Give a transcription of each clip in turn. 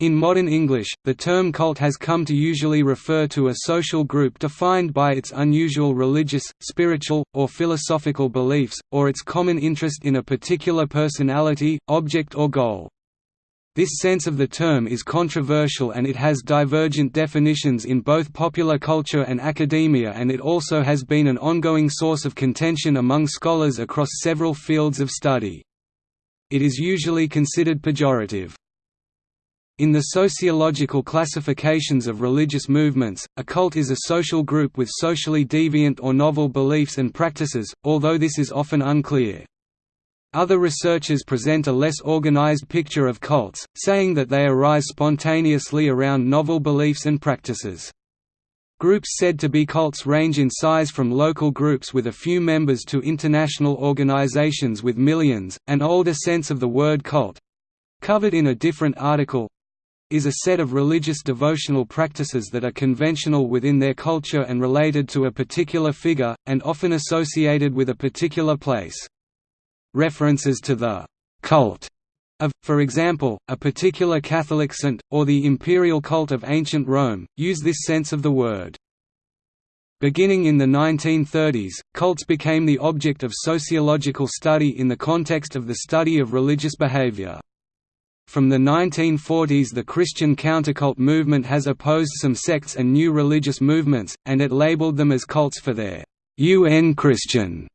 In modern English, the term cult has come to usually refer to a social group defined by its unusual religious, spiritual, or philosophical beliefs, or its common interest in a particular personality, object or goal. This sense of the term is controversial and it has divergent definitions in both popular culture and academia and it also has been an ongoing source of contention among scholars across several fields of study. It is usually considered pejorative. In the sociological classifications of religious movements, a cult is a social group with socially deviant or novel beliefs and practices, although this is often unclear. Other researchers present a less organized picture of cults, saying that they arise spontaneously around novel beliefs and practices. Groups said to be cults range in size from local groups with a few members to international organizations with millions. An older sense of the word cult covered in a different article is a set of religious devotional practices that are conventional within their culture and related to a particular figure, and often associated with a particular place. References to the «cult» of, for example, a particular Catholic saint, or the imperial cult of ancient Rome, use this sense of the word. Beginning in the 1930s, cults became the object of sociological study in the context of the study of religious behavior. From the 1940s the Christian countercult movement has opposed some sects and new religious movements, and it labeled them as cults for their UN Christian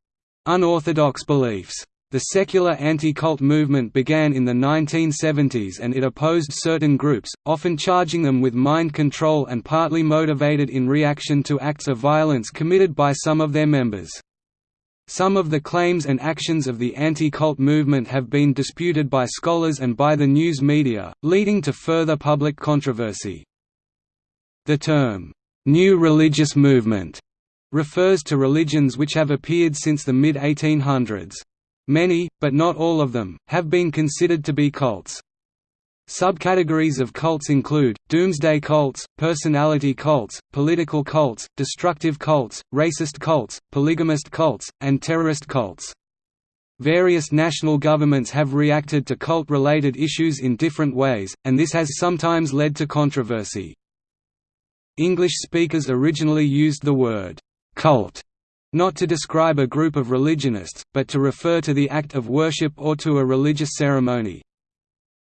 unorthodox beliefs. The secular anti-cult movement began in the 1970s and it opposed certain groups, often charging them with mind control and partly motivated in reaction to acts of violence committed by some of their members. Some of the claims and actions of the anti-cult movement have been disputed by scholars and by the news media, leading to further public controversy. The term, "'New Religious Movement' refers to religions which have appeared since the mid-1800s. Many, but not all of them, have been considered to be cults. Subcategories of cults include, doomsday cults, personality cults, political cults, destructive cults, racist cults, polygamist cults, and terrorist cults. Various national governments have reacted to cult-related issues in different ways, and this has sometimes led to controversy. English speakers originally used the word «cult» not to describe a group of religionists, but to refer to the act of worship or to a religious ceremony.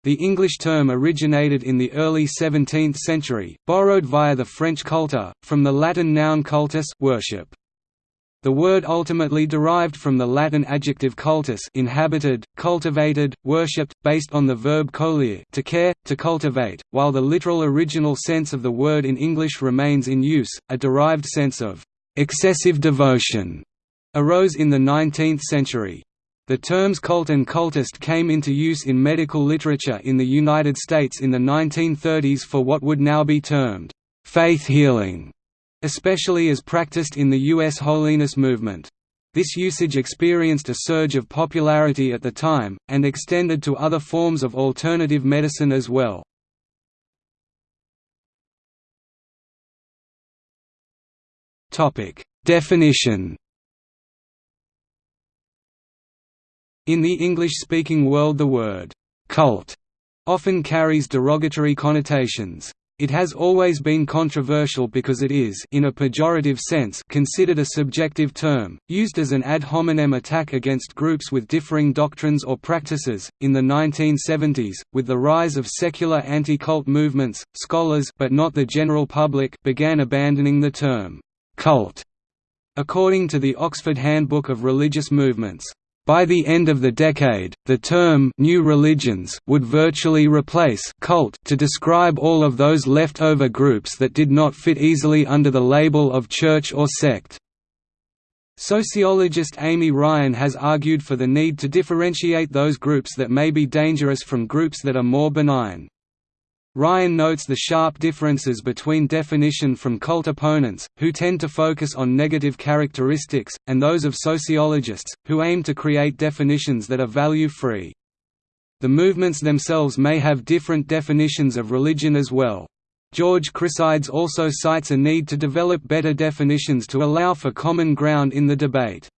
The English term originated in the early 17th century, borrowed via the French cultus, from the Latin noun cultus worship. The word ultimately derived from the Latin adjective cultus inhabited, cultivated, worshipped, based on the verb colere to care, to cultivate, while the literal original sense of the word in English remains in use, a derived sense of «excessive devotion» arose in the 19th century. The terms cult and cultist came into use in medical literature in the United States in the 1930s for what would now be termed faith healing, especially as practiced in the U.S. holiness movement. This usage experienced a surge of popularity at the time, and extended to other forms of alternative medicine as well. Definition In the English-speaking world the word «cult» often carries derogatory connotations. It has always been controversial because it is in a pejorative sense considered a subjective term, used as an ad hominem attack against groups with differing doctrines or practices. In the 1970s, with the rise of secular anti-cult movements, scholars but not the general public began abandoning the term cult. According to the Oxford Handbook of Religious Movements, by the end of the decade, the term «new religions» would virtually replace «cult» to describe all of those leftover groups that did not fit easily under the label of church or sect. Sociologist Amy Ryan has argued for the need to differentiate those groups that may be dangerous from groups that are more benign. Ryan notes the sharp differences between definition from cult opponents, who tend to focus on negative characteristics, and those of sociologists, who aim to create definitions that are value-free. The movements themselves may have different definitions of religion as well. George Chryssides also cites a need to develop better definitions to allow for common ground in the debate.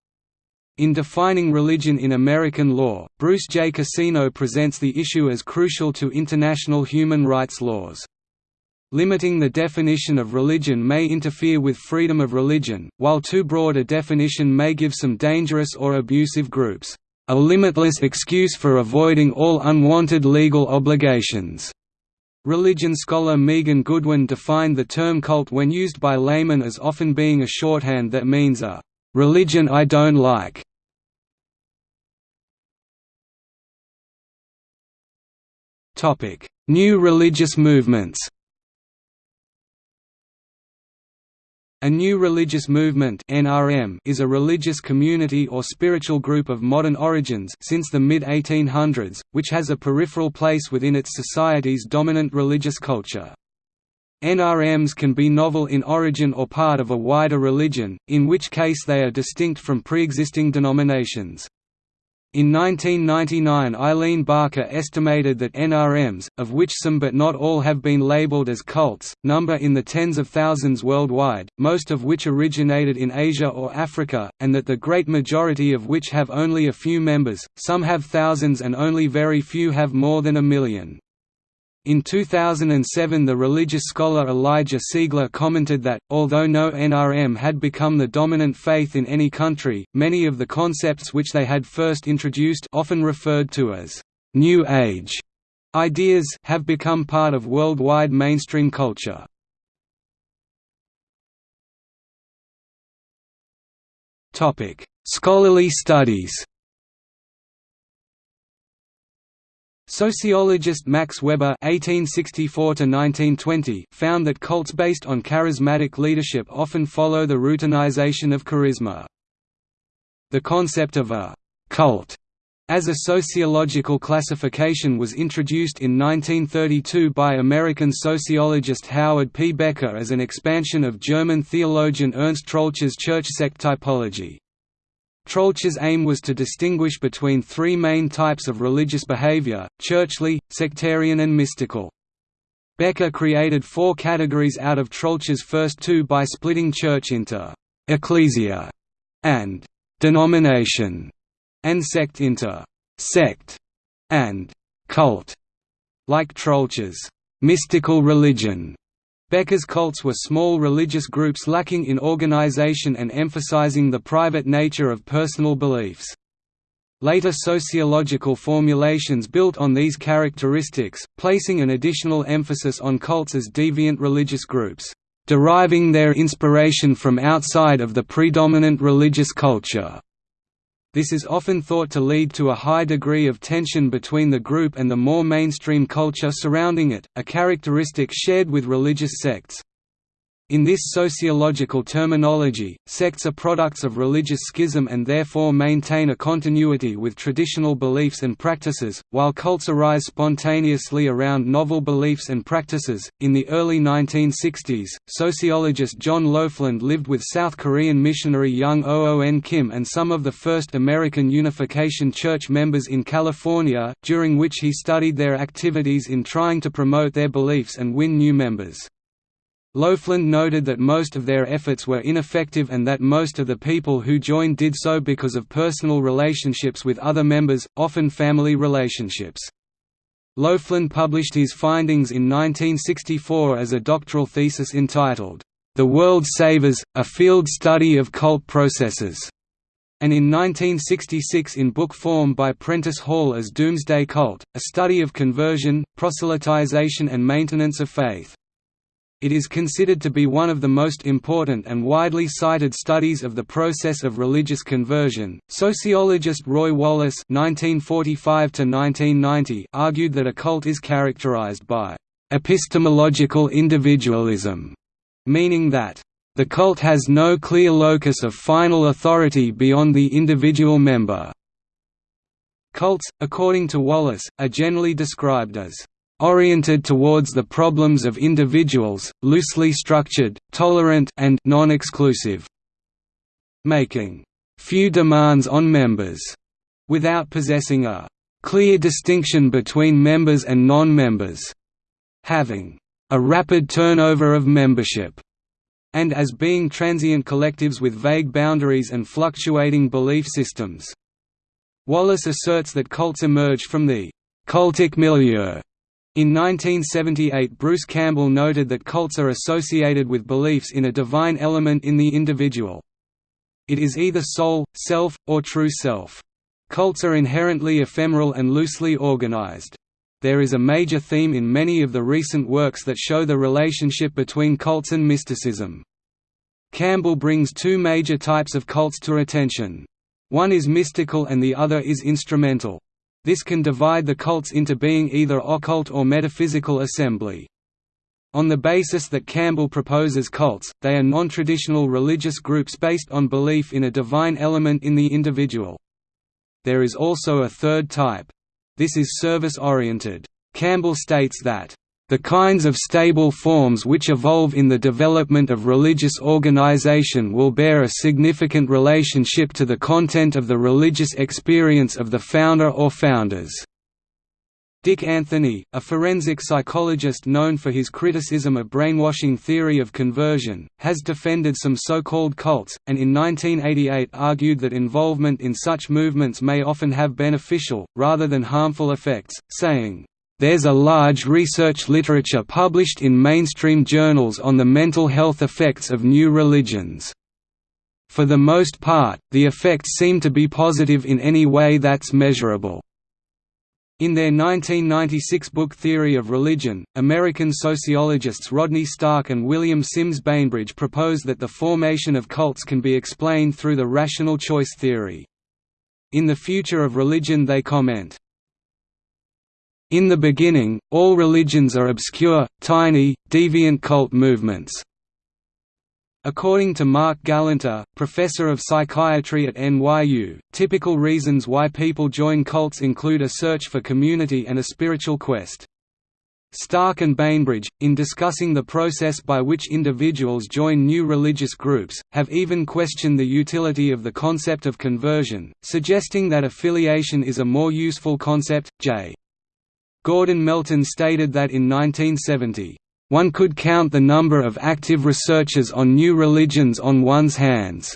In defining religion in American law, Bruce J. Cassino presents the issue as crucial to international human rights laws. Limiting the definition of religion may interfere with freedom of religion, while too broad a definition may give some dangerous or abusive groups, "...a limitless excuse for avoiding all unwanted legal obligations." Religion scholar Megan Goodwin defined the term cult when used by laymen as often being a shorthand that means a "...religion I don't like." New religious movements A new religious movement (NRM) is a religious community or spiritual group of modern origins since the mid-1800s, which has a peripheral place within its society's dominant religious culture. NRMs can be novel in origin or part of a wider religion, in which case they are distinct from pre-existing denominations. In 1999 Eileen Barker estimated that NRMs, of which some but not all have been labeled as cults, number in the tens of thousands worldwide, most of which originated in Asia or Africa, and that the great majority of which have only a few members, some have thousands and only very few have more than a million. In 2007 the religious scholar Elijah Siegler commented that, although no NRM had become the dominant faith in any country, many of the concepts which they had first introduced often referred to as «New Age» ideas have become part of worldwide mainstream culture. Scholarly studies Sociologist Max Weber (1864–1920) found that cults based on charismatic leadership often follow the routinization of charisma. The concept of a cult as a sociological classification was introduced in 1932 by American sociologist Howard P. Becker as an expansion of German theologian Ernst Troeltsch's church sect typology. Troeltsch's aim was to distinguish between three main types of religious behavior, churchly, sectarian and mystical. Becker created four categories out of Troeltsch's first two by splitting church into «ecclesia» and «denomination» and sect into «sect» and «cult». Like Troeltsch's «mystical religion», Becker's cults were small religious groups lacking in organization and emphasizing the private nature of personal beliefs. Later sociological formulations built on these characteristics, placing an additional emphasis on cults as deviant religious groups, deriving their inspiration from outside of the predominant religious culture. This is often thought to lead to a high degree of tension between the group and the more mainstream culture surrounding it, a characteristic shared with religious sects. In this sociological terminology, sects are products of religious schism and therefore maintain a continuity with traditional beliefs and practices, while cults arise spontaneously around novel beliefs and practices. In the early 1960s, sociologist John Lofland lived with South Korean missionary Young oh oh Oon Kim and some of the first American Unification Church members in California, during which he studied their activities in trying to promote their beliefs and win new members. Lofland noted that most of their efforts were ineffective and that most of the people who joined did so because of personal relationships with other members, often family relationships. Lofland published his findings in 1964 as a doctoral thesis entitled, The World Savers, A Field Study of Cult Processes, and in 1966 in book form by Prentice Hall as Doomsday Cult, a study of conversion, proselytization and maintenance of faith. It is considered to be one of the most important and widely cited studies of the process of religious conversion. Sociologist Roy Wallis (1945–1990) argued that a cult is characterized by epistemological individualism, meaning that the cult has no clear locus of final authority beyond the individual member. Cults, according to Wallis, are generally described as oriented towards the problems of individuals, loosely structured, tolerant and non-exclusive, making few demands on members, without possessing a clear distinction between members and non-members, having a rapid turnover of membership, and as being transient collectives with vague boundaries and fluctuating belief systems. Wallis asserts that cults emerge from the cultic milieu. In 1978 Bruce Campbell noted that cults are associated with beliefs in a divine element in the individual. It is either soul, self, or true self. Cults are inherently ephemeral and loosely organized. There is a major theme in many of the recent works that show the relationship between cults and mysticism. Campbell brings two major types of cults to attention. One is mystical and the other is instrumental. This can divide the cults into being either occult or metaphysical assembly. On the basis that Campbell proposes cults, they are non-traditional religious groups based on belief in a divine element in the individual. There is also a third type. This is service-oriented. Campbell states that, "...the kinds of stable forms which evolve in the development of religious organization will bear a significant relationship to the content of the religious experience of the founder or founders." Dick Anthony, a forensic psychologist known for his criticism of brainwashing theory of conversion, has defended some so-called cults, and in 1988 argued that involvement in such movements may often have beneficial, rather than harmful effects, saying, "...there's a large research literature published in mainstream journals on the mental health effects of new religions. For the most part, the effects seem to be positive in any way that's measurable." In their 1996 book Theory of Religion, American sociologists Rodney Stark and William Sims Bainbridge propose that the formation of cults can be explained through the rational choice theory. In The Future of Religion they comment, In the beginning, all religions are obscure, tiny, deviant cult movements. According to Marc Galanter, professor of psychiatry at NYU, typical reasons why people join cults include a search for community and a spiritual quest. Stark and Bainbridge, in discussing the process by which individuals join new religious groups, have even questioned the utility of the concept of conversion, suggesting that affiliation is a more useful concept. J. Gordon Melton stated that in 1970, one could count the number of active researchers on new religions on one's hands.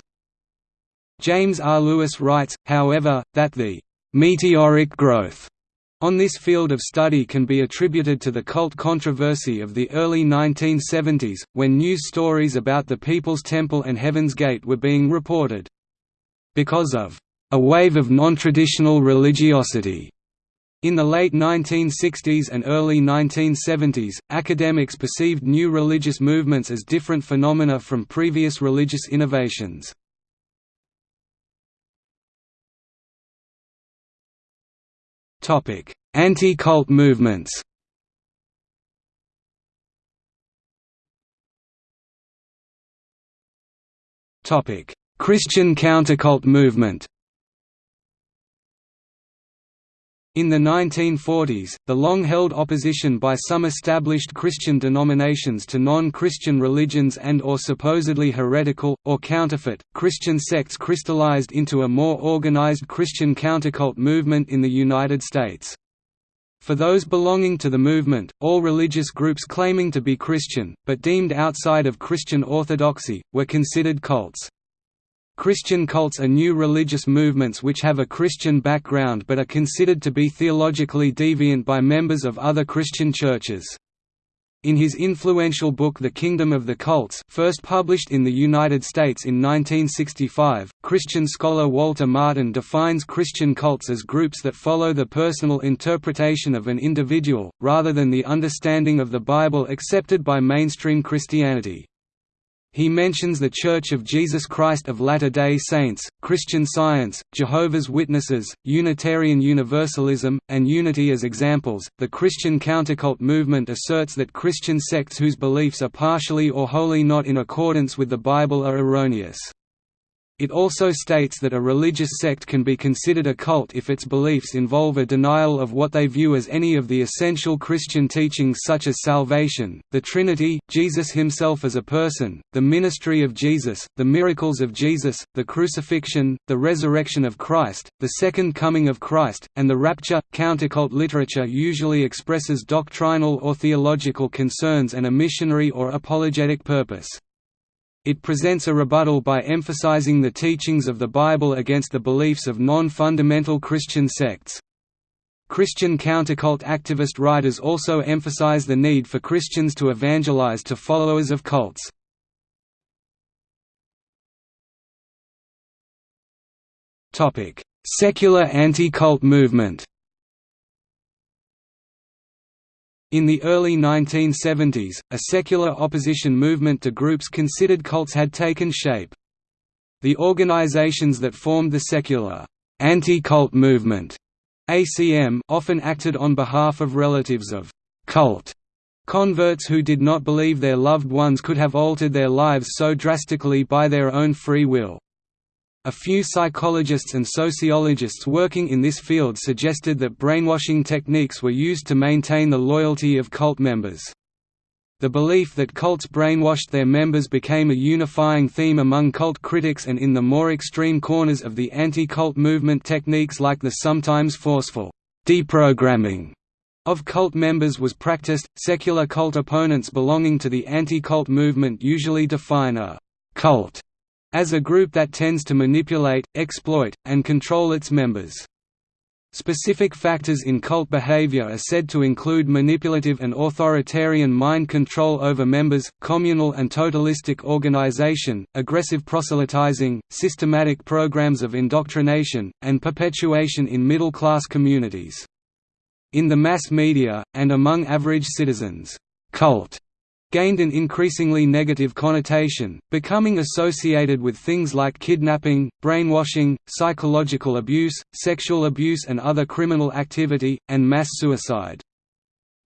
James R. Lewis writes, however, that the meteoric growth on this field of study can be attributed to the cult controversy of the early 1970s, when news stories about the People's Temple and Heaven's Gate were being reported. Because of a wave of non-traditional religiosity in the late 1960s and early 1970s, academics perceived new religious movements as different phenomena from previous religious innovations. Anti-cult movements Christian countercult movement In the 1940s, the long-held opposition by some established Christian denominations to non-Christian religions and or supposedly heretical, or counterfeit, Christian sects crystallized into a more organized Christian countercult movement in the United States. For those belonging to the movement, all religious groups claiming to be Christian, but deemed outside of Christian orthodoxy, were considered cults. Christian cults are new religious movements which have a Christian background but are considered to be theologically deviant by members of other Christian churches. In his influential book The Kingdom of the Cults first published in the United States in 1965, Christian scholar Walter Martin defines Christian cults as groups that follow the personal interpretation of an individual, rather than the understanding of the Bible accepted by mainstream Christianity. He mentions the Church of Jesus Christ of Latter-day Saints, Christian Science, Jehovah's Witnesses, Unitarian Universalism, and Unity as examples. The Christian countercult movement asserts that Christian sects whose beliefs are partially or wholly not in accordance with the Bible are erroneous. It also states that a religious sect can be considered a cult if its beliefs involve a denial of what they view as any of the essential Christian teachings such as salvation, the Trinity, Jesus himself as a person, the ministry of Jesus, the miracles of Jesus, the crucifixion, the resurrection of Christ, the second coming of Christ, and the rapture. Countercult literature usually expresses doctrinal or theological concerns and a missionary or apologetic purpose. It presents a rebuttal by emphasizing the teachings of the Bible against the beliefs of non-fundamental Christian sects. Christian countercult activist writers also emphasize the need for Christians to evangelize to followers of cults. Secular anti-cult movement In the early 1970s, a secular opposition movement to groups considered cults had taken shape. The organizations that formed the secular anti-cult movement ACM often acted on behalf of relatives of cult converts who did not believe their loved ones could have altered their lives so drastically by their own free will. A few psychologists and sociologists working in this field suggested that brainwashing techniques were used to maintain the loyalty of cult members. The belief that cults brainwashed their members became a unifying theme among cult critics and in the more extreme corners of the anti-cult movement techniques like the sometimes forceful deprogramming of cult members was practiced. Secular cult opponents belonging to the anti-cult movement usually define a cult as a group that tends to manipulate, exploit, and control its members. Specific factors in cult behavior are said to include manipulative and authoritarian mind control over members, communal and totalistic organization, aggressive proselytizing, systematic programs of indoctrination, and perpetuation in middle-class communities. In the mass media, and among average citizens, cult gained an increasingly negative connotation, becoming associated with things like kidnapping, brainwashing, psychological abuse, sexual abuse and other criminal activity, and mass suicide.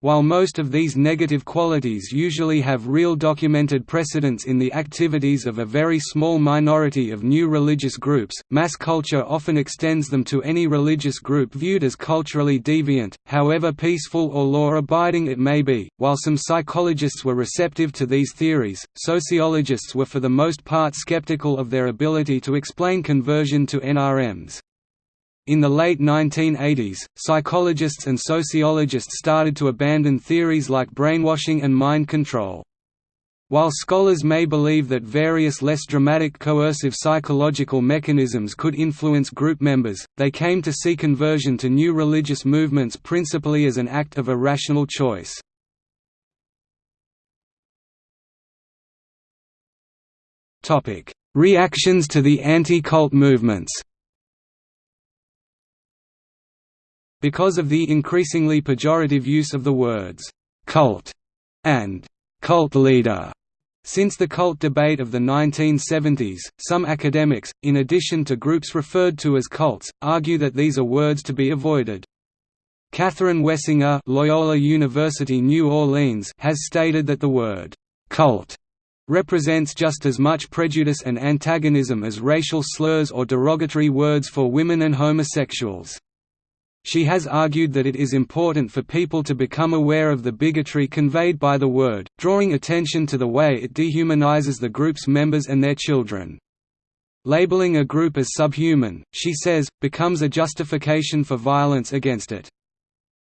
While most of these negative qualities usually have real documented precedence in the activities of a very small minority of new religious groups, mass culture often extends them to any religious group viewed as culturally deviant, however peaceful or law-abiding it may be. While some psychologists were receptive to these theories, sociologists were for the most part skeptical of their ability to explain conversion to NRMs. In the late 1980s, psychologists and sociologists started to abandon theories like brainwashing and mind control. While scholars may believe that various less dramatic coercive psychological mechanisms could influence group members, they came to see conversion to new religious movements principally as an act of irrational choice. Reactions to the anti-cult movements Because of the increasingly pejorative use of the words, "'cult' and "'cult leader' Since the cult debate of the 1970s, some academics, in addition to groups referred to as cults, argue that these are words to be avoided. Catherine Wessinger Loyola University New Orleans has stated that the word «cult» represents just as much prejudice and antagonism as racial slurs or derogatory words for women and homosexuals. She has argued that it is important for people to become aware of the bigotry conveyed by the word, drawing attention to the way it dehumanizes the group's members and their children. Labeling a group as subhuman, she says, becomes a justification for violence against it.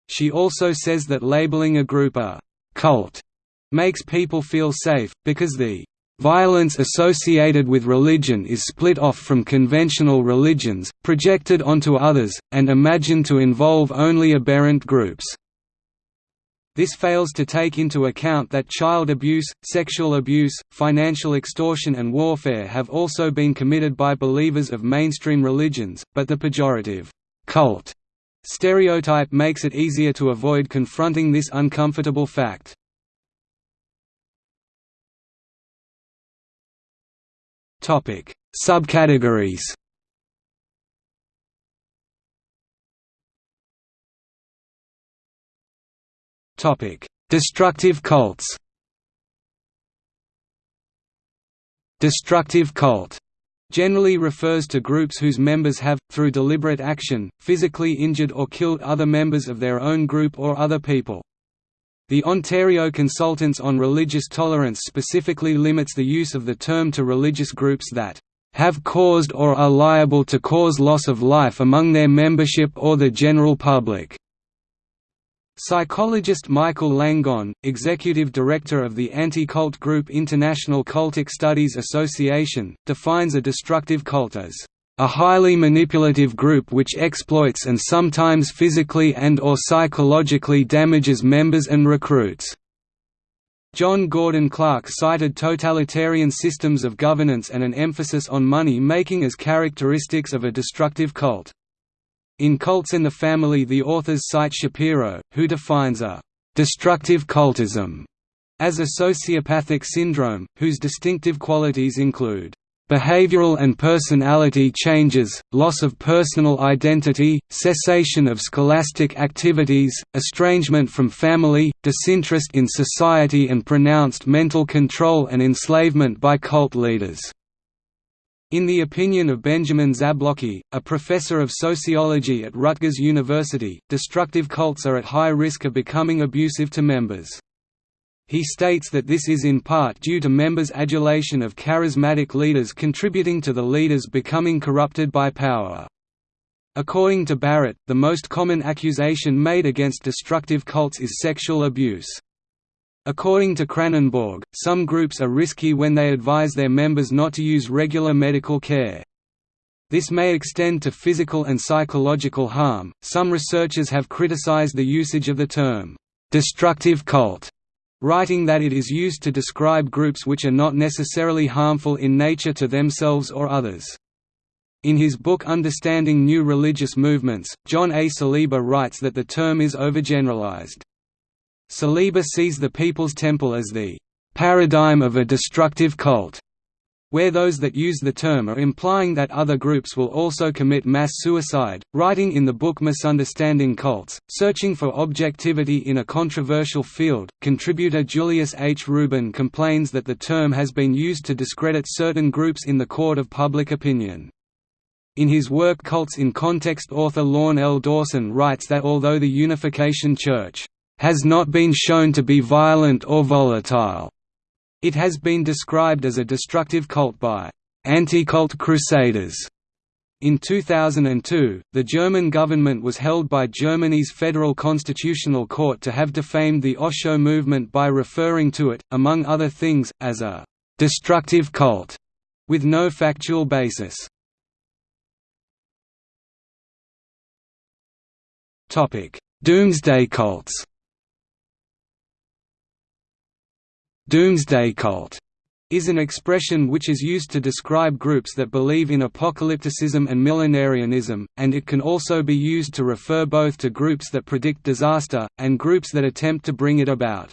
She also says that labeling a group a «cult» makes people feel safe, because the Violence associated with religion is split off from conventional religions, projected onto others, and imagined to involve only aberrant groups. This fails to take into account that child abuse, sexual abuse, financial extortion and warfare have also been committed by believers of mainstream religions, but the pejorative, cult stereotype makes it easier to avoid confronting this uncomfortable fact. Topic: Subcategories. Topic: Destructive cults. Destructive cult generally refers to groups whose members have, through deliberate action, physically injured or killed other members of their own group or other people. The Ontario Consultants on Religious Tolerance specifically limits the use of the term to religious groups that have caused or are liable to cause loss of life among their membership or the general public. Psychologist Michael Langone, executive director of the anti-cult group International Cultic Studies Association, defines a destructive cult as a highly manipulative group which exploits and sometimes physically and or psychologically damages members and recruits. John Gordon Clark cited totalitarian systems of governance and an emphasis on money-making as characteristics of a destructive cult. In Cults and the Family the authors cite Shapiro, who defines a «destructive cultism» as a sociopathic syndrome, whose distinctive qualities include behavioral and personality changes, loss of personal identity, cessation of scholastic activities, estrangement from family, disinterest in society and pronounced mental control and enslavement by cult leaders. In the opinion of Benjamin Zablocki, a professor of sociology at Rutgers University, destructive cults are at high risk of becoming abusive to members. He states that this is in part due to members' adulation of charismatic leaders contributing to the leaders becoming corrupted by power. According to Barrett, the most common accusation made against destructive cults is sexual abuse. According to Kranenborg, some groups are risky when they advise their members not to use regular medical care. This may extend to physical and psychological harm. Some researchers have criticized the usage of the term destructive cult, writing that it is used to describe groups which are not necessarily harmful in nature to themselves or others. In his book Understanding New Religious Movements, John A. Saliba writes that the term is overgeneralized. Saliba sees the People's Temple as the paradigm of a destructive cult, where those that use the term are implying that other groups will also commit mass suicide. Writing in the book Misunderstanding Cults, Searching for Objectivity in a Controversial Field, contributor Julius H. Rubin complains that the term has been used to discredit certain groups in the court of public opinion. In his work Cults in Context author Lorne L. Dawson writes that although the Unification Church has not been shown to be violent or volatile. It has been described as a destructive cult by anti-cult crusaders. In 2002, the German government was held by Germany's Federal Constitutional Court to have defamed the Osho movement by referring to it, among other things, as a «destructive cult», with no factual basis. Doomsday cults Doomsday cult is an expression which is used to describe groups that believe in apocalypticism and millenarianism, and it can also be used to refer both to groups that predict disaster, and groups that attempt to bring it about.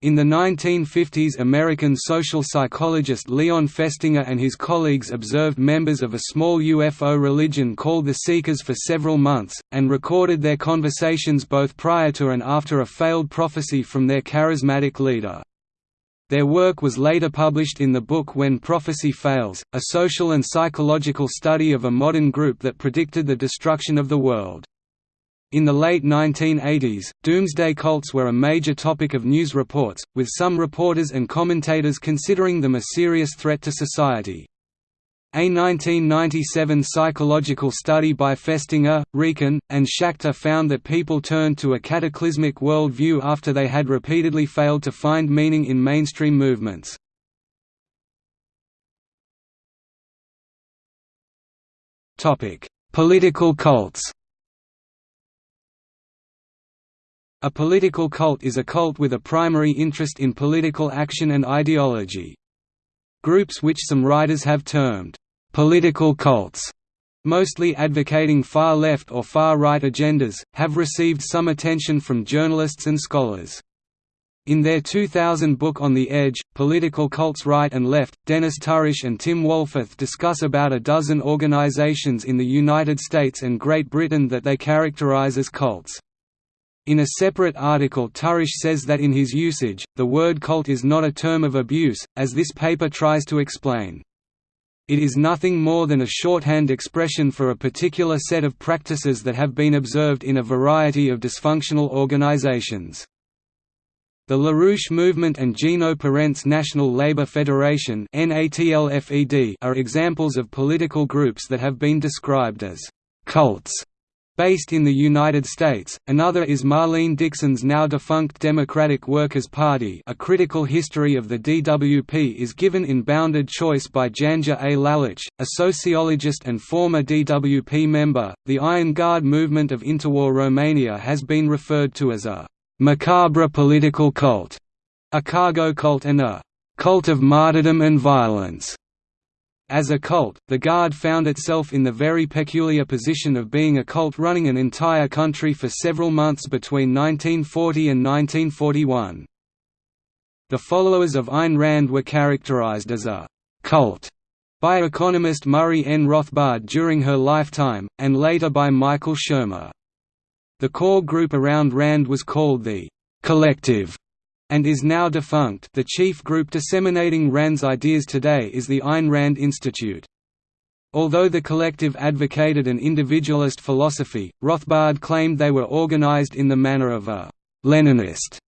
In the 1950s American social psychologist Leon Festinger and his colleagues observed members of a small UFO religion called the Seekers for several months, and recorded their conversations both prior to and after a failed prophecy from their charismatic leader. Their work was later published in the book When Prophecy Fails, a social and psychological study of a modern group that predicted the destruction of the world. In the late 1980s, doomsday cults were a major topic of news reports, with some reporters and commentators considering them a serious threat to society. A 1997 psychological study by Festinger, Riecken, and Schachter found that people turned to a cataclysmic worldview after they had repeatedly failed to find meaning in mainstream movements. Political cults A political cult is a cult with a primary interest in political action and ideology. Groups which some writers have termed Political cults, mostly advocating far-left or far-right agendas, have received some attention from journalists and scholars. In their 2000 book On the Edge, Political Cults Right and Left, Dennis Tourish and Tim Wohlforth discuss about a dozen organizations in the United States and Great Britain that they characterize as cults. In a separate article Tourish says that in his usage, the word cult is not a term of abuse, as this paper tries to explain. It is nothing more than a shorthand expression for a particular set of practices that have been observed in a variety of dysfunctional organizations. The LaRouche Movement and Gino Perente's National Labor Federation are examples of political groups that have been described as «cults» based in the United States, another is Marlene Dixon's now defunct Democratic Workers' Party A Critical History of the DWP is given in Bounded Choice by Janja A. Lalich, a sociologist and former DWP member. The Iron Guard movement of interwar Romania has been referred to as a macabre political cult, a cargo cult and a cult of martyrdom and violence. As a cult, the Guard found itself in the very peculiar position of being a cult running an entire country for several months between 1940 and 1941. The followers of Ayn Rand were characterized as a «cult» by economist Murray N. Rothbard during her lifetime, and later by Michael Shermer. The core group around Rand was called the «collective», and is now defunct the chief group disseminating Rand's ideas today is the Ayn Rand Institute. Although the collective advocated an individualist philosophy, Rothbard claimed they were organized in the manner of a «Leninist»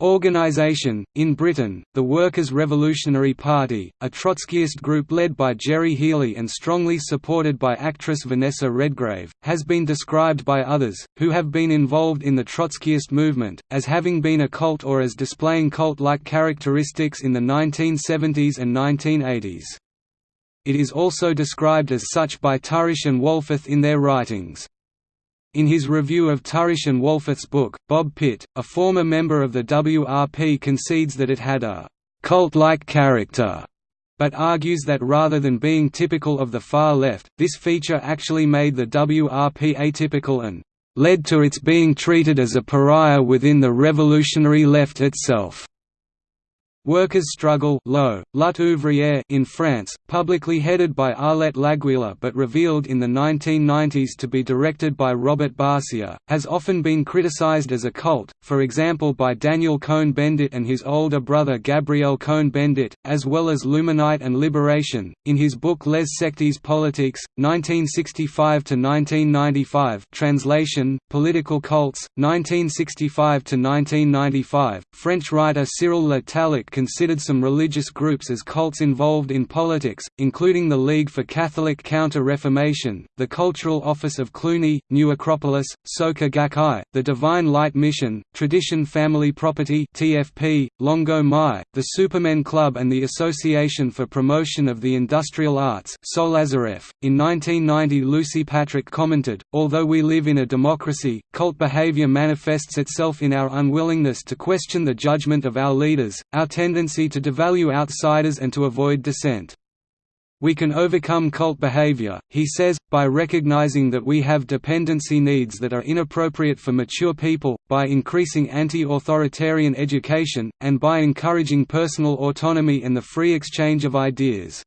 Organization, in Britain, the Workers' Revolutionary Party, a Trotskyist group led by Gerry Healy and strongly supported by actress Vanessa Redgrave, has been described by others, who have been involved in the Trotskyist movement, as having been a cult or as displaying cult-like characteristics in the 1970s and 1980s. It is also described as such by Tourish and Wohlforth in their writings. In his review of Tourish and Wohlforth's book, Bob Pitt, a former member of the WRP concedes that it had a «cult-like character», but argues that rather than being typical of the far left, this feature actually made the WRP atypical and «led to its being treated as a pariah within the revolutionary left itself». Workers' Struggle Lutte ouvrière in France, publicly headed by Arlette Laguiller but revealed in the 1990s to be directed by Robert Barcia, has often been criticized as a cult, for example by Daniel Cohn-Bendit and his older brother Gabriel Cohn-Bendit, as well as L'Humanité and Liberation. In his book Les Sectes Politiques, 1965–1995 translation, Political Cults, 1965–1995, French writer Cyril Le Tallec considered some religious groups as cults involved in politics, including the League for Catholic Counter-Reformation, the Cultural Office of Cluny, New Acropolis, Soka Gakkai, the Divine Light Mission, Tradition Family Property TFP, Longo Mai, the Supermen Club and the Association for Promotion of the Industrial Arts Solazaref. .In 1990 Lucy Patrick commented, although we live in a democracy, cult behavior manifests itself in our unwillingness to question the judgment of our leaders, our to devalue outsiders and to avoid dissent. We can overcome cult behavior, he says, by recognizing that we have dependency needs that are inappropriate for mature people, by increasing anti-authoritarian education, and by encouraging personal autonomy and the free exchange of ideas.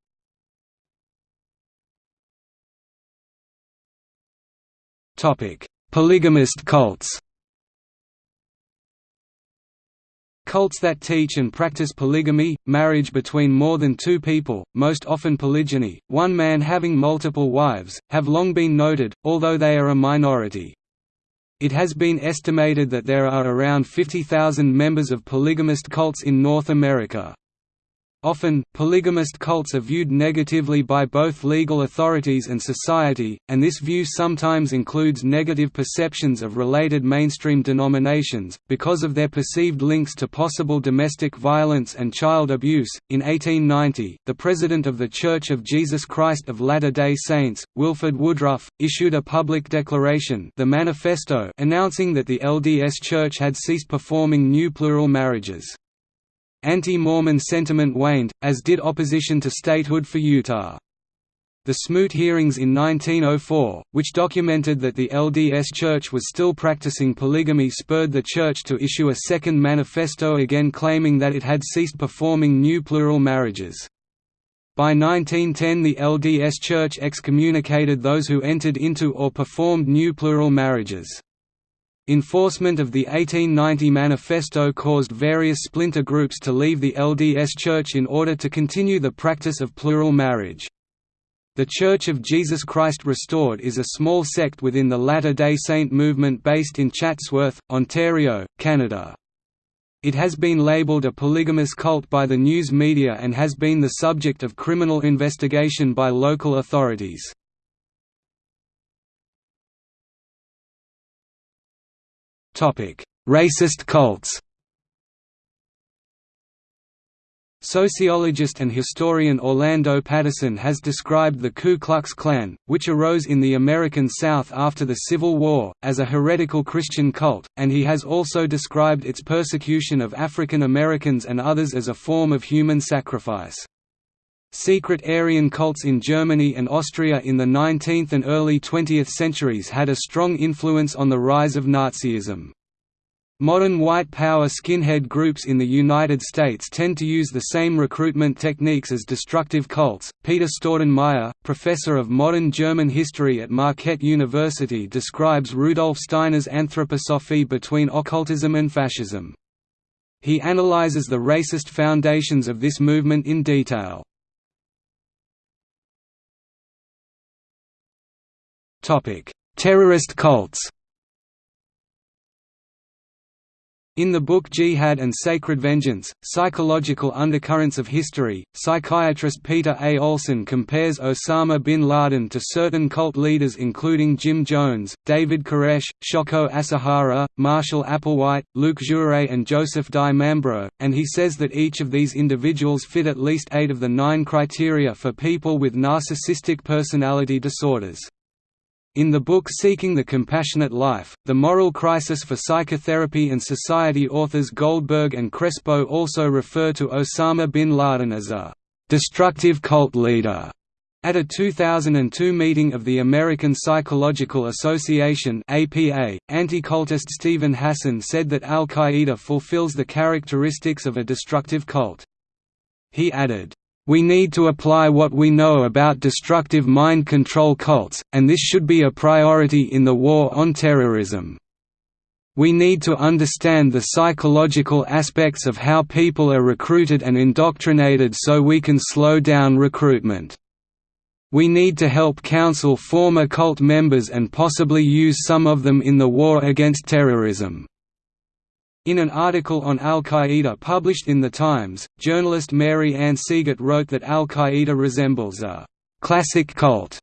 Polygamist cults Cults that teach and practice polygamy, marriage between more than two people, most often polygyny, one man having multiple wives, have long been noted, although they are a minority. It has been estimated that there are around 50,000 members of polygamist cults in North America. Often, polygamist cults are viewed negatively by both legal authorities and society, and this view sometimes includes negative perceptions of related mainstream denominations, because of their perceived links to possible domestic violence and child abuse. In 1890, the president of The Church of Jesus Christ of Latter day Saints, Wilford Woodruff, issued a public declaration the Manifesto announcing that the LDS Church had ceased performing new plural marriages. Anti-Mormon sentiment waned, as did opposition to statehood for Utah. The Smoot hearings in 1904, which documented that the LDS Church was still practicing polygamy spurred the Church to issue a second manifesto again claiming that it had ceased performing new plural marriages. By 1910 the LDS Church excommunicated those who entered into or performed new plural marriages. Enforcement of the 1890 Manifesto caused various splinter groups to leave the LDS Church in order to continue the practice of plural marriage. The Church of Jesus Christ Restored is a small sect within the Latter-day Saint movement based in Chatsworth, Ontario, Canada. It has been labelled a polygamous cult by the news media and has been the subject of criminal investigation by local authorities. Racist cults Sociologist and historian Orlando Patterson has described the Ku Klux Klan, which arose in the American South after the Civil War, as a heretical Christian cult, and he has also described its persecution of African Americans and others as a form of human sacrifice. Secret Aryan cults in Germany and Austria in the 19th and early 20th centuries had a strong influence on the rise of Nazism. Modern white power skinhead groups in the United States tend to use the same recruitment techniques as destructive cults. Peter Staudenmeier, professor of modern German history at Marquette University, describes Rudolf Steiner's anthroposophy between occultism and fascism. He analyzes the racist foundations of this movement in detail. Terrorist cults In the book Jihad and Sacred Vengeance, Psychological Undercurrents of History, psychiatrist Peter A. Olson compares Osama bin Laden to certain cult leaders including Jim Jones, David Koresh, Shoko Asahara, Marshall Applewhite, Luc Jouret and Joseph Di Mambro, and he says that each of these individuals fit at least eight of the nine criteria for people with narcissistic personality disorders. In the book Seeking the Compassionate Life, The Moral Crisis for Psychotherapy and Society authors Goldberg and Crespo also refer to Osama bin Laden as a «destructive cult leader». At a 2002 meeting of the American Psychological Association anti-cultist Steven Hassan said that al-Qaeda fulfills the characteristics of a destructive cult. He added, we need to apply what we know about destructive mind control cults, and this should be a priority in the war on terrorism. We need to understand the psychological aspects of how people are recruited and indoctrinated so we can slow down recruitment. We need to help counsel former cult members and possibly use some of them in the war against terrorism. In an article on al-Qaeda published in The Times, journalist Mary Anne Sieghart wrote that al-Qaeda resembles a «classic cult»,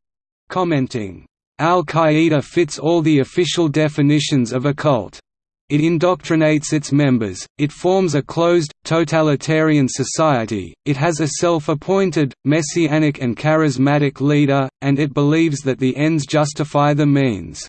commenting, Al-Qaeda fits all the official definitions of a cult. It indoctrinates its members, it forms a closed, totalitarian society, it has a self-appointed, messianic and charismatic leader, and it believes that the ends justify the means.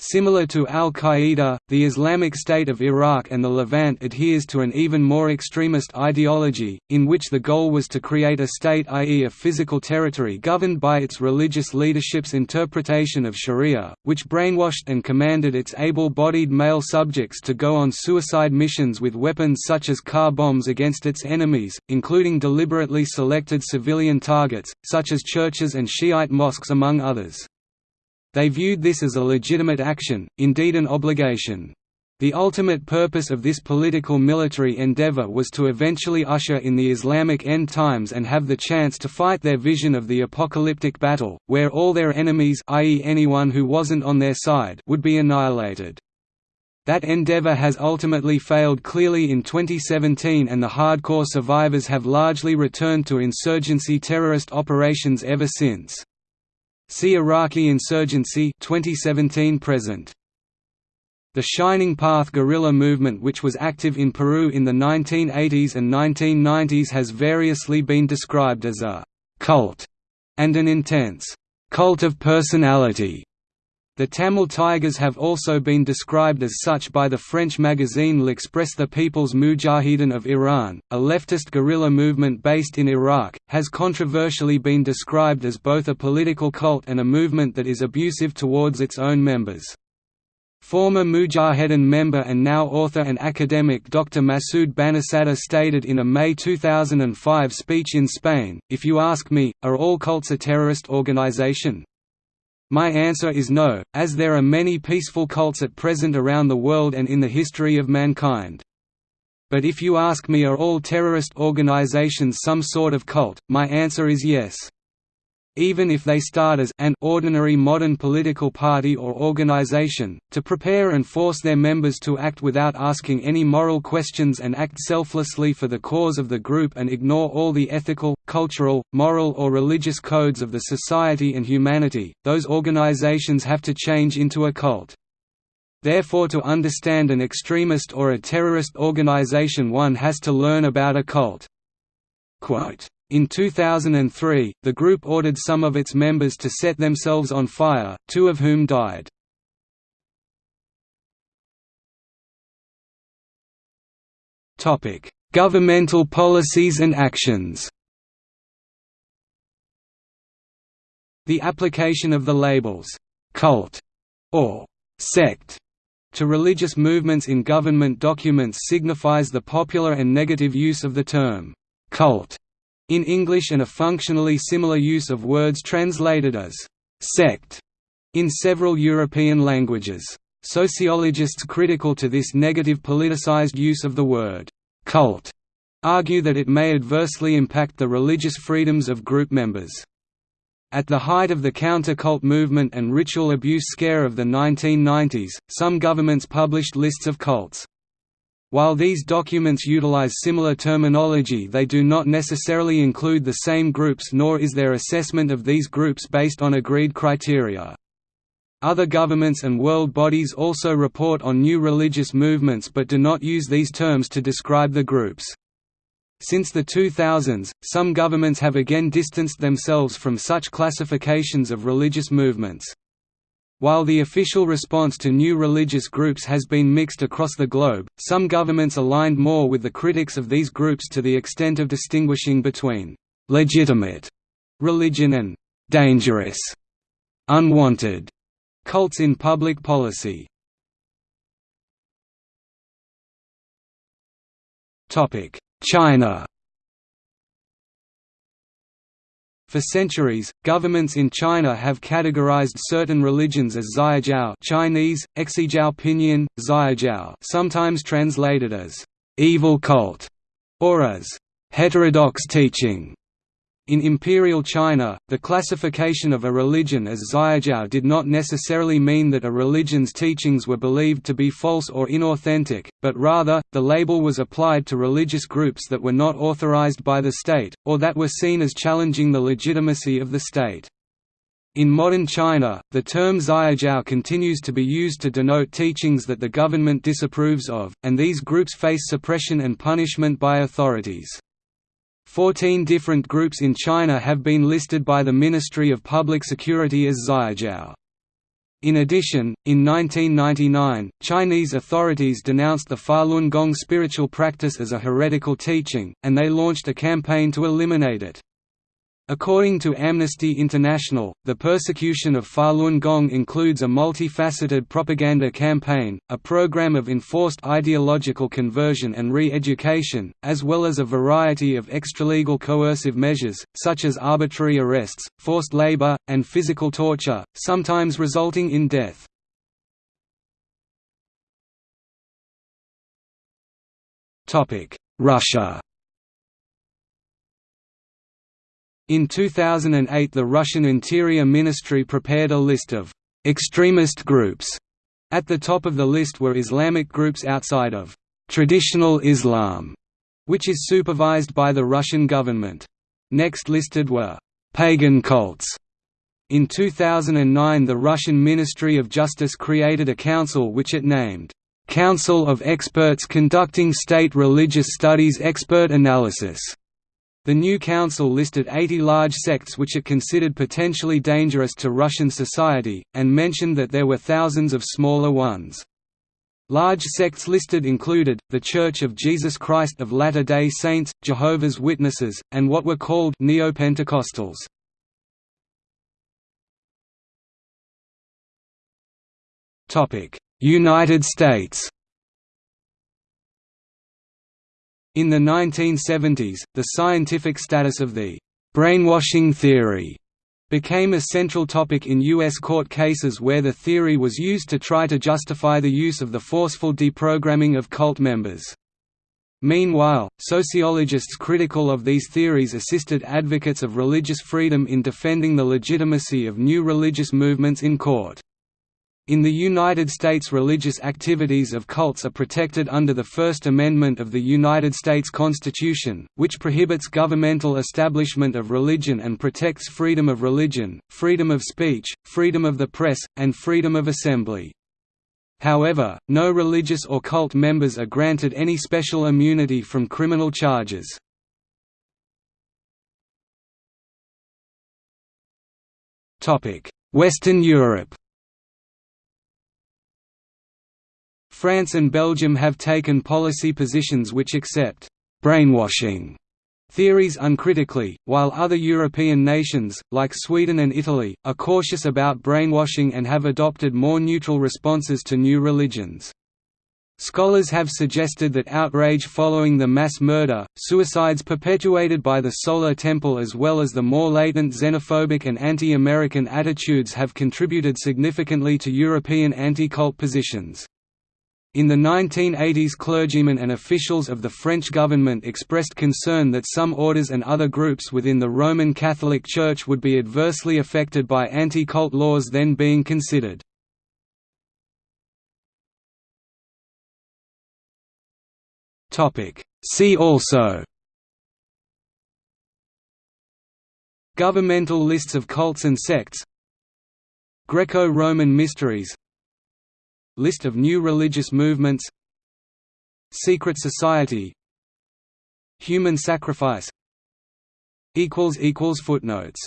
Similar to al-Qaeda, the Islamic State of Iraq and the Levant adheres to an even more extremist ideology, in which the goal was to create a state i.e. a physical territory governed by its religious leadership's interpretation of sharia, which brainwashed and commanded its able-bodied male subjects to go on suicide missions with weapons such as car bombs against its enemies, including deliberately selected civilian targets, such as churches and Shiite mosques among others. They viewed this as a legitimate action, indeed an obligation. The ultimate purpose of this political military endeavor was to eventually usher in the Islamic end times and have the chance to fight their vision of the apocalyptic battle, where all their enemies i.e. anyone who wasn't on their side would be annihilated. That endeavor has ultimately failed clearly in 2017 and the hardcore survivors have largely returned to insurgency terrorist operations ever since. See Iraqi insurgency 2017 present. The Shining Path guerrilla movement which was active in Peru in the 1980s and 1990s has variously been described as a «cult» and an intense «cult of personality» The Tamil Tigers have also been described as such by the French magazine L'Express. The People's Mujahideen of Iran, a leftist guerrilla movement based in Iraq, has controversially been described as both a political cult and a movement that is abusive towards its own members. Former Mujahedin member and now author and academic Dr. Masoud Banisadr stated in a May 2005 speech in Spain, If you ask me, are all cults a terrorist organization? My answer is no, as there are many peaceful cults at present around the world and in the history of mankind. But if you ask me are all terrorist organizations some sort of cult, my answer is yes even if they start as an ordinary modern political party or organization, to prepare and force their members to act without asking any moral questions and act selflessly for the cause of the group and ignore all the ethical, cultural, moral or religious codes of the society and humanity, those organizations have to change into a cult. Therefore to understand an extremist or a terrorist organization one has to learn about a cult." Quote, in 2003, the group ordered some of its members to set themselves on fire, two of whom died. Governmental policies and actions The application of the labels, «cult» or «sect» to religious movements in government documents signifies the popular and negative use of the term «cult» in English and a functionally similar use of words translated as «sect» in several European languages. Sociologists critical to this negative politicized use of the word «cult» argue that it may adversely impact the religious freedoms of group members. At the height of the counter-cult movement and ritual abuse scare of the 1990s, some governments published lists of cults. While these documents utilize similar terminology they do not necessarily include the same groups nor is their assessment of these groups based on agreed criteria. Other governments and world bodies also report on new religious movements but do not use these terms to describe the groups. Since the 2000s, some governments have again distanced themselves from such classifications of religious movements. While the official response to new religious groups has been mixed across the globe, some governments aligned more with the critics of these groups to the extent of distinguishing between «legitimate» religion and «dangerous» unwanted cults in public policy. China For centuries, governments in China have categorized certain religions as Xiejiao Chinese, Exijiao Pinyin, Xiejiao sometimes translated as «evil cult» or as «heterodox teaching». In Imperial China, the classification of a religion as Xiejiao did not necessarily mean that a religion's teachings were believed to be false or inauthentic, but rather, the label was applied to religious groups that were not authorized by the state, or that were seen as challenging the legitimacy of the state. In modern China, the term Xiejiao continues to be used to denote teachings that the government disapproves of, and these groups face suppression and punishment by authorities. Fourteen different groups in China have been listed by the Ministry of Public Security as Xiejiao. In addition, in 1999, Chinese authorities denounced the Falun Gong spiritual practice as a heretical teaching, and they launched a campaign to eliminate it. According to Amnesty International, the persecution of Falun Gong includes a multifaceted propaganda campaign, a program of enforced ideological conversion and re-education, as well as a variety of extralegal coercive measures, such as arbitrary arrests, forced labor, and physical torture, sometimes resulting in death. Russia In 2008 the Russian Interior Ministry prepared a list of «extremist groups». At the top of the list were Islamic groups outside of «traditional Islam», which is supervised by the Russian government. Next listed were «pagan cults». In 2009 the Russian Ministry of Justice created a council which it named, "'Council of Experts Conducting State Religious Studies Expert Analysis' The new council listed 80 large sects which it considered potentially dangerous to Russian society, and mentioned that there were thousands of smaller ones. Large sects listed included, The Church of Jesus Christ of Latter-day Saints, Jehovah's Witnesses, and what were called Neo-Pentecostals. United States In the 1970s, the scientific status of the «brainwashing theory» became a central topic in U.S. court cases where the theory was used to try to justify the use of the forceful deprogramming of cult members. Meanwhile, sociologists critical of these theories assisted advocates of religious freedom in defending the legitimacy of new religious movements in court. In the United States religious activities of cults are protected under the First Amendment of the United States Constitution, which prohibits governmental establishment of religion and protects freedom of religion, freedom of speech, freedom of the press, and freedom of assembly. However, no religious or cult members are granted any special immunity from criminal charges. Western Europe France and Belgium have taken policy positions which accept «brainwashing» theories uncritically, while other European nations, like Sweden and Italy, are cautious about brainwashing and have adopted more neutral responses to new religions. Scholars have suggested that outrage following the mass murder, suicides perpetuated by the Solar Temple as well as the more latent xenophobic and anti-American attitudes have contributed significantly to European anti-cult positions. In the 1980s clergymen and officials of the French government expressed concern that some orders and other groups within the Roman Catholic Church would be adversely affected by anti-cult laws then being considered. See also Governmental lists of cults and sects Greco-Roman mysteries List of new religious movements Secret society Human sacrifice Footnotes